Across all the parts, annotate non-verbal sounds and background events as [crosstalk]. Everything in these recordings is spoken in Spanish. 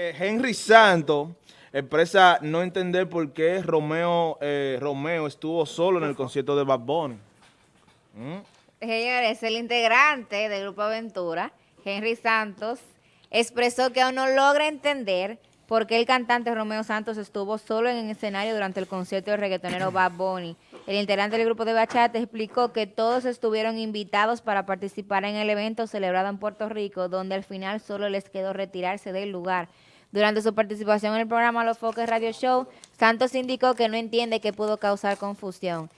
Eh, Henry Santos expresa no entender por qué Romeo, eh, Romeo estuvo solo en el concierto de Bad Bunny. ¿Mm? Señores, el integrante del Grupo Aventura, Henry Santos, expresó que aún no logra entender por qué el cantante Romeo Santos estuvo solo en el escenario durante el concierto del reggaetonero [clears throat] Bad Bunny. El integrante del grupo de bachata explicó que todos estuvieron invitados para participar en el evento celebrado en Puerto Rico, donde al final solo les quedó retirarse del lugar. Durante su participación en el programa Los Foques Radio Show, Santos indicó que no entiende qué pudo causar confusión.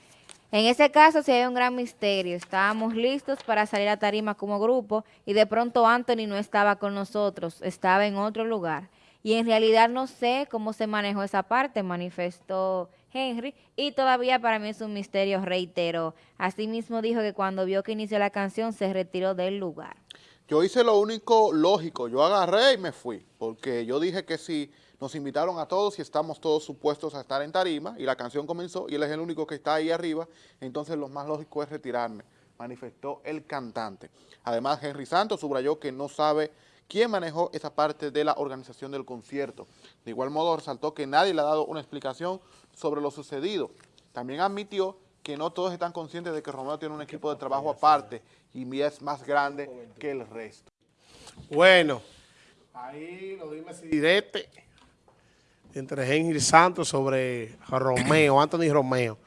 En ese caso sí hay un gran misterio. Estábamos listos para salir a tarima como grupo y de pronto Anthony no estaba con nosotros, estaba en otro lugar. Y en realidad no sé cómo se manejó esa parte, manifestó Henry, y todavía para mí es un misterio, reitero. Asimismo dijo que cuando vio que inició la canción se retiró del lugar. Yo hice lo único lógico, yo agarré y me fui, porque yo dije que si nos invitaron a todos y estamos todos supuestos a estar en tarima, y la canción comenzó, y él es el único que está ahí arriba, entonces lo más lógico es retirarme, manifestó el cantante. Además, Henry Santos subrayó que no sabe quién manejó esa parte de la organización del concierto. De igual modo, resaltó que nadie le ha dado una explicación sobre lo sucedido. También admitió que no todos están conscientes de que Romeo tiene un equipo de trabajo aparte y es más grande que el resto. Bueno, ahí lo dime si direte entre Henry Santos sobre Romeo, [clears throat] Anthony Romeo.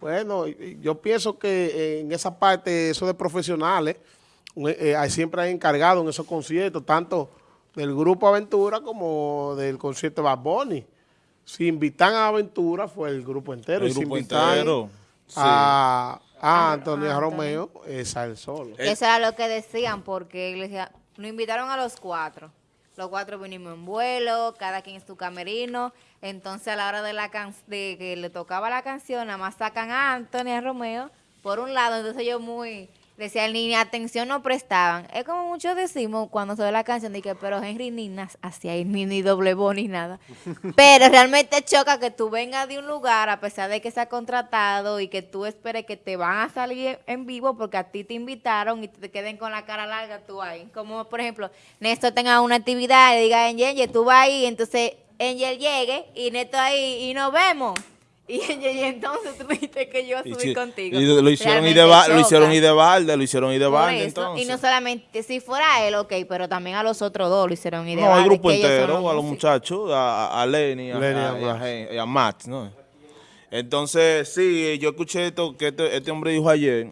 Bueno, yo pienso que en esa parte, eso de profesionales, eh, siempre hay encargado en esos conciertos, tanto del Grupo Aventura como del concierto de Bad Bunny. Si invitan a Aventura, fue el grupo entero. El grupo si invitan entero. A, a Antonio Romeo, es al solo. Eso era lo que decían, porque nos invitaron a los cuatro. Los cuatro vinimos en vuelo, cada quien en su camerino. Entonces, a la hora de la de que le tocaba la canción, nada más sacan a Antonio Romeo por un lado. Entonces, yo muy Decía el ni atención no prestaban. Es como muchos decimos cuando se ve la canción, de que, pero Henry ni hacia ahí, ni, ni doble voz ni nada. [laughs] pero realmente choca que tú vengas de un lugar, a pesar de que se ha contratado y que tú esperes que te van a salir en vivo porque a ti te invitaron y te queden con la cara larga tú ahí. Como, por ejemplo, Néstor tenga una actividad y diga, Angel, tú vas ahí, entonces Angel llegue y Néstor ahí y nos vemos. [laughs] Y, entonces tú dijiste que yo subí contigo. Y lo hicieron y de, lo hicieron y de balde, lo hicieron y de balde entonces. Y no solamente, si fuera él, ok, pero también a los otros dos lo hicieron y de no, balde. No, el grupo entero, a los muchachos, a, a Lenny, a, a, a, Matt, ¿no? Entonces, sí, yo escuché esto que este, este, hombre dijo ayer,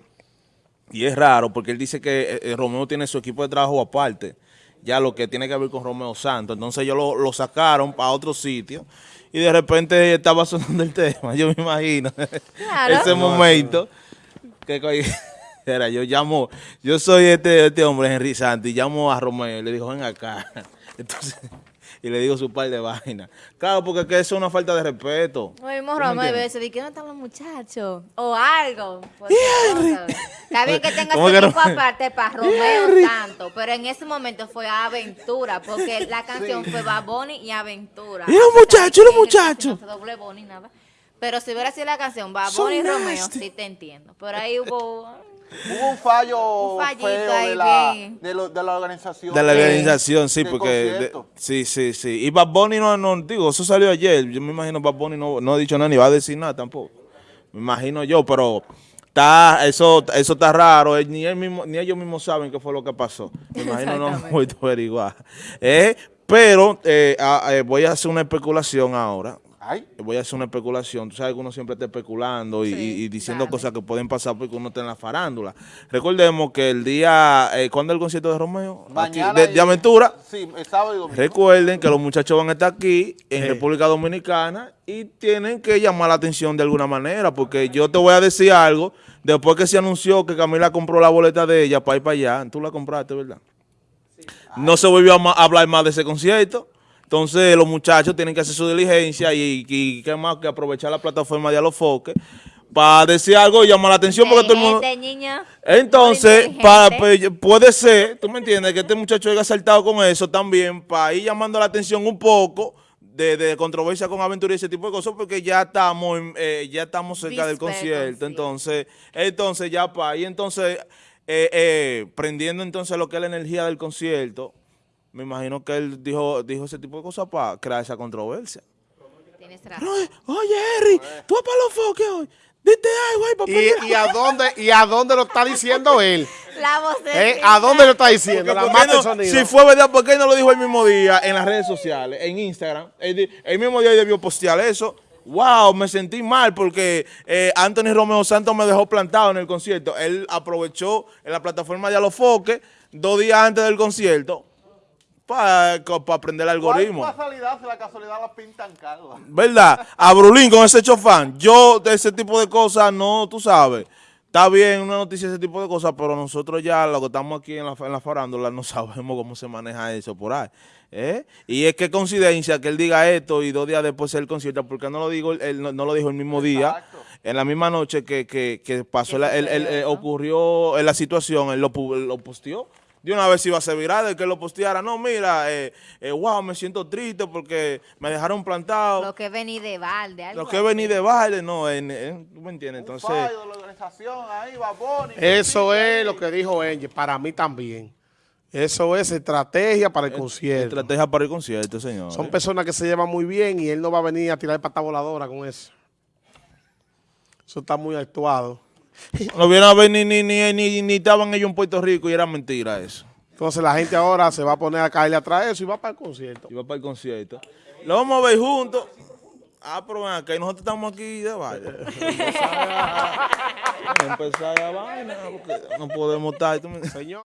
y es raro, porque él dice que eh, eh, Romeo tiene su equipo de trabajo aparte, ya lo que tiene que ver con Romeo Santos. Entonces ellos lo, lo sacaron para otro sitio y de repente estaba sonando el tema, yo me imagino, ese momento, que [laughs] era, yo llamo, yo soy este, este hombre, Henry Santi, llamo a Romeo, le digo, ven acá, entonces, [laughs] y le digo su par de vainas. Claro, porque que eso es una falta de respeto. Mismo Romeo, y veces, ¿de qué no están los muchachos? O algo. Está bien que tengas un equipo aparte para Romeo tanto, pero en ese momento fue Aventura, porque la [laughs] canción fue Baboni y Aventura. Y los muchachos, los muchachos. Doble Boni, nada. Pero si hubiera sido la canción Baboni y Romeo, sí te entiendo. Pero ahí hubo... Hubo un fallo feo de la, de, lo, de la, organización. De la organización, sí, porque... sí, sí, sí. Y Bad Bunny no, no, digo, eso salió ayer. Yo me imagino Bad Bunny no, no ha dicho nada ni va a decir nada tampoco. Me imagino yo, pero Está, eso, eso está raro, eh, ni, él mismo, ni ellos mismos saben qué fue lo que pasó. Me imagino no voy a [laughs] averiguar. Eh, pero eh, eh, voy a hacer una especulación ahora. Voy a hacer una especulación. Tú sabes que uno siempre está especulando y, diciendo cosas que pueden pasar porque uno está en la farándula. Recordemos que el día, eh, ¿cuándo es el concierto de Romeo? de, Aventura. Sí, el sábado y domingo. Recuerden que los muchachos van a estar aquí en República Dominicana y tienen que llamar la atención de alguna manera porque yo te voy a decir algo. Después que se anunció que Camila compró la boleta de ella para ir para allá, tú la compraste, ¿verdad? No se volvió a hablar más de ese concierto. Entonces los muchachos tienen que hacer su diligencia y, y, qué más que aprovechar la plataforma de Alofoque para decir algo y llamar la atención porque todo el mundo... Entonces, para, pues, puede ser, tú me entiendes, que este muchacho haya saltado con eso también para ir llamando la atención un poco de, controversia con aventura y ese tipo de cosas porque ya estamos eh, ya estamos cerca del concierto, entonces entonces ya para ahí entonces eh, eh, prendiendo entonces lo que es la energía del concierto me imagino que él dijo, dijo ese tipo de cosas para crear esa controversia. Tienes razón. Oye, oye, Harry, tú vas para los foques hoy. Dite algo ahí, papá. ¿Y, y a dónde, ¿Y a dónde lo está diciendo él? La voz ¿Eh? ¿A dónde lo está diciendo? La ¿Por qué mata el no- sonido. si fue verdad, ¿por qué no lo dijo el mismo día en las redes sociales, en Instagram? El mismo día debió postear eso. Wow, me sentí mal porque eh, Anthony Romeo Santos me dejó plantado en el concierto. Él aprovechó en la plataforma de Alofoque dos días antes del concierto para aprender el algoritmo. ¿Cuál casualidad si la casualidad la pintan calva? ¿Verdad? A Brulín con ese chofán. Yo de ese tipo de cosas no, tú sabes. Está bien una noticia ese tipo de cosas, pero nosotros ya, los que estamos aquí en la, en la farándula, no [laughs] sabemos cómo se maneja eso por ahí. ¿eh? Y es que coincidencia que él diga esto y dos días después el concierto, porque no lo digo, él no, no lo dijo el mismo día, en la misma noche que, que, que pasó, la- el- el- eh, ¿no? ocurrió en la situación, él lo, lo posteó. De una vez iba a ser viral, el que lo posteara, no, mira, eh, eh, wow, me siento triste porque me dejaron plantado. Lo que vení de balde. algo Lo que así. venir de baile, no, en, en- ¿tú me entiendes? Un Entonces, fallo de la organización ahí, Baboni. Eso es lo que dijo Angel, para mí también. Eso es estrategia para el concierto. estrategia para el concierto, señor. Son personas que se llevan muy bien y él no va a venir a tirar pata voladora con eso. Eso está muy actuado. [laughs] No vienen a ver ni, ni, ni, ni, ni estaban ellos en Puerto Rico y era mentira eso. Entonces la gente ahora se va a poner a caerle atrás de eso y va para el concierto. Iba para el concierto. Lo vamos a ver juntos. Ah, pero ven acá, y nosotros estamos aquí de vaina. [laughs] Empezar a- empezar a vaina, porque no podemos estar. ¿tú me- Señor.